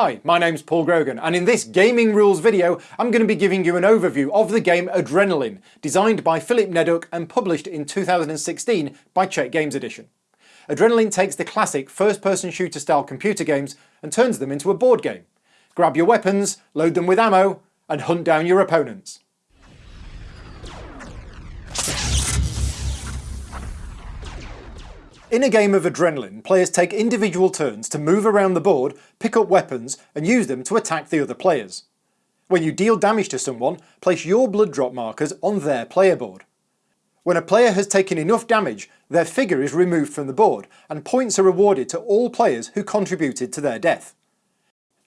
Hi, my name's Paul Grogan and in this gaming rules video I'm going to be giving you an overview of the game Adrenaline, designed by Filip Neduk and published in 2016 by Czech Games Edition. Adrenaline takes the classic first-person shooter style computer games and turns them into a board game. Grab your weapons, load them with ammo and hunt down your opponents. In a game of Adrenaline, players take individual turns to move around the board, pick up weapons and use them to attack the other players. When you deal damage to someone, place your blood drop markers on their player board. When a player has taken enough damage, their figure is removed from the board and points are awarded to all players who contributed to their death.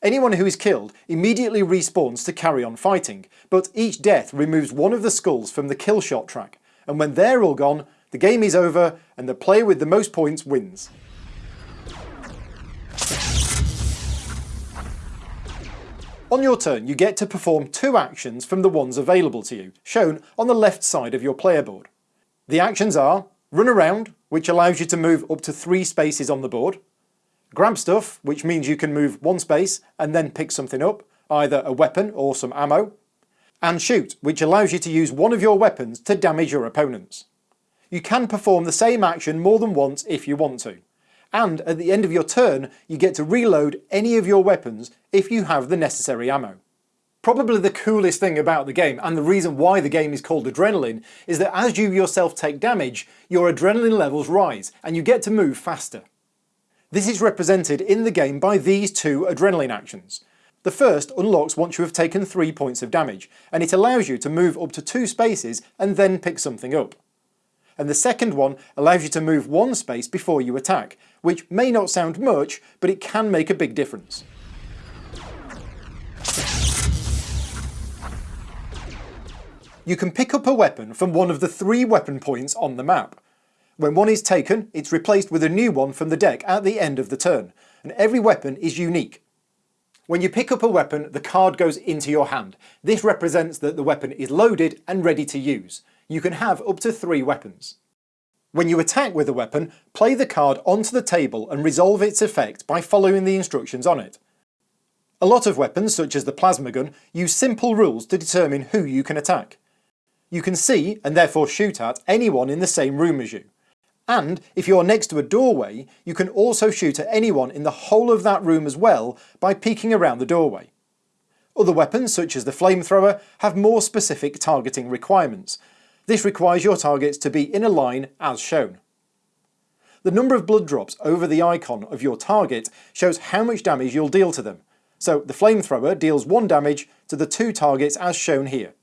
Anyone who is killed immediately respawns to carry on fighting, but each death removes one of the skulls from the kill shot track, and when they're all gone, the game is over and the player with the most points wins. On your turn you get to perform two actions from the ones available to you, shown on the left side of your player board. The actions are Run Around, which allows you to move up to three spaces on the board, Grab Stuff, which means you can move one space and then pick something up, either a weapon or some ammo, and Shoot, which allows you to use one of your weapons to damage your opponents. You can perform the same action more than once if you want to. And at the end of your turn, you get to reload any of your weapons if you have the necessary ammo. Probably the coolest thing about the game, and the reason why the game is called Adrenaline, is that as you yourself take damage, your adrenaline levels rise, and you get to move faster. This is represented in the game by these two adrenaline actions. The first unlocks once you have taken 3 points of damage, and it allows you to move up to two spaces and then pick something up and the second one allows you to move one space before you attack, which may not sound much, but it can make a big difference. You can pick up a weapon from one of the three weapon points on the map. When one is taken, it's replaced with a new one from the deck at the end of the turn, and every weapon is unique. When you pick up a weapon, the card goes into your hand. This represents that the weapon is loaded and ready to use you can have up to three weapons. When you attack with a weapon, play the card onto the table and resolve its effect by following the instructions on it. A lot of weapons, such as the plasma gun, use simple rules to determine who you can attack. You can see, and therefore shoot at, anyone in the same room as you. And if you're next to a doorway, you can also shoot at anyone in the whole of that room as well by peeking around the doorway. Other weapons, such as the flamethrower, have more specific targeting requirements, this requires your targets to be in a line as shown. The number of blood drops over the icon of your target shows how much damage you'll deal to them, so the flamethrower deals 1 damage to the two targets as shown here.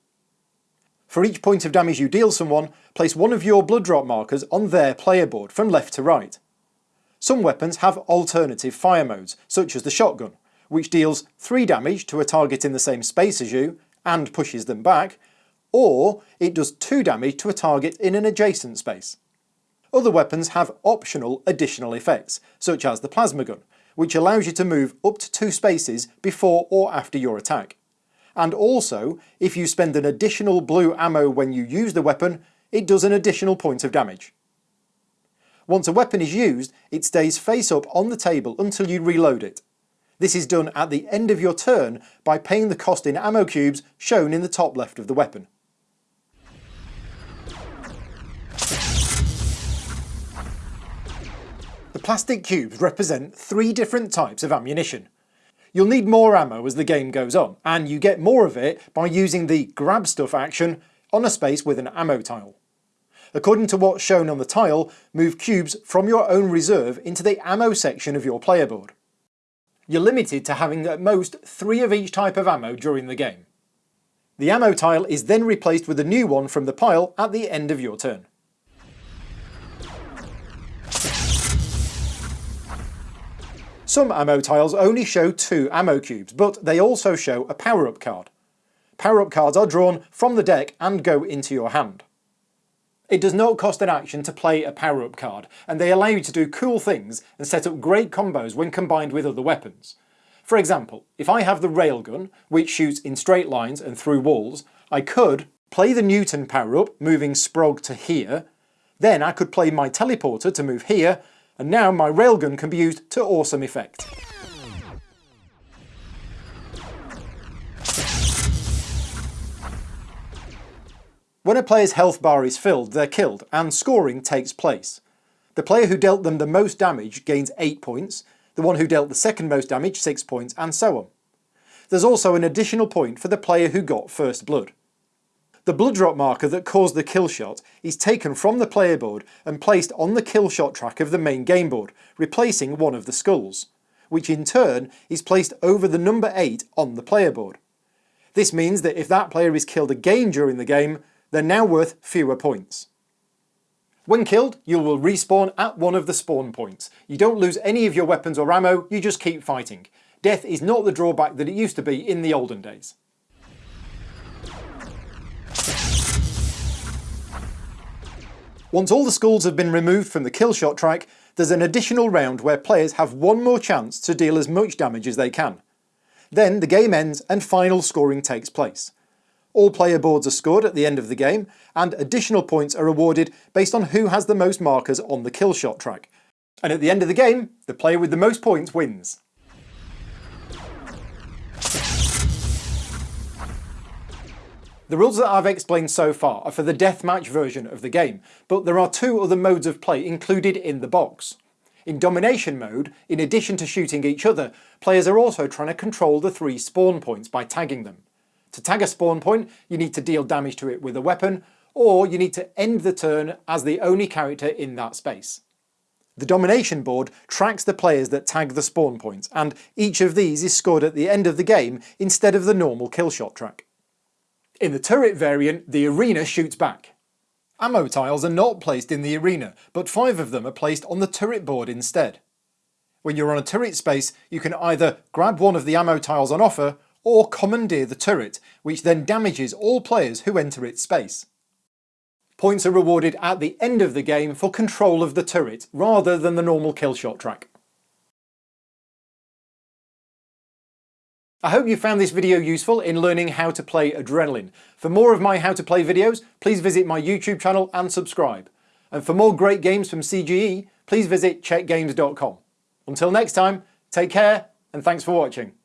For each point of damage you deal someone, place one of your blood drop markers on their player board from left to right. Some weapons have alternative fire modes, such as the shotgun, which deals 3 damage to a target in the same space as you, and pushes them back, or it does 2 damage to a target in an adjacent space. Other weapons have optional additional effects, such as the plasma gun, which allows you to move up to two spaces before or after your attack. And also, if you spend an additional blue ammo when you use the weapon, it does an additional point of damage. Once a weapon is used, it stays face up on the table until you reload it. This is done at the end of your turn by paying the cost in ammo cubes shown in the top left of the weapon. Plastic cubes represent three different types of ammunition. You'll need more ammo as the game goes on, and you get more of it by using the grab stuff action on a space with an ammo tile. According to what's shown on the tile, move cubes from your own reserve into the ammo section of your player board. You're limited to having at most three of each type of ammo during the game. The ammo tile is then replaced with a new one from the pile at the end of your turn. Some ammo tiles only show two ammo cubes, but they also show a power-up card. Power-up cards are drawn from the deck and go into your hand. It does not cost an action to play a power-up card, and they allow you to do cool things and set up great combos when combined with other weapons. For example, if I have the railgun, which shoots in straight lines and through walls, I could play the Newton power-up, moving Sprog to here, then I could play my teleporter to move here, and now my railgun can be used to awesome effect. When a player's health bar is filled, they're killed, and scoring takes place. The player who dealt them the most damage gains 8 points, the one who dealt the second most damage 6 points, and so on. There's also an additional point for the player who got first blood. The blood drop marker that caused the kill shot is taken from the player board and placed on the kill shot track of the main game board, replacing one of the skulls, which in turn is placed over the number 8 on the player board. This means that if that player is killed again during the game, they're now worth fewer points. When killed, you will respawn at one of the spawn points. You don't lose any of your weapons or ammo, you just keep fighting. Death is not the drawback that it used to be in the olden days. Once all the skulls have been removed from the kill shot track, there's an additional round where players have one more chance to deal as much damage as they can. Then the game ends and final scoring takes place. All player boards are scored at the end of the game, and additional points are awarded based on who has the most markers on the kill shot track. And at the end of the game, the player with the most points wins. The rules that I've explained so far are for the deathmatch version of the game, but there are two other modes of play included in the box. In domination mode, in addition to shooting each other, players are also trying to control the three spawn points by tagging them. To tag a spawn point, you need to deal damage to it with a weapon, or you need to end the turn as the only character in that space. The domination board tracks the players that tag the spawn points, and each of these is scored at the end of the game instead of the normal killshot track. In the turret variant, the arena shoots back. Ammo tiles are not placed in the arena, but five of them are placed on the turret board instead. When you're on a turret space, you can either grab one of the ammo tiles on offer, or commandeer the turret, which then damages all players who enter its space. Points are rewarded at the end of the game for control of the turret, rather than the normal killshot track. I hope you found this video useful in learning how to play Adrenaline. For more of my how to play videos, please visit my YouTube channel and subscribe. And for more great games from CGE, please visit czechgames.com. Until next time, take care and thanks for watching.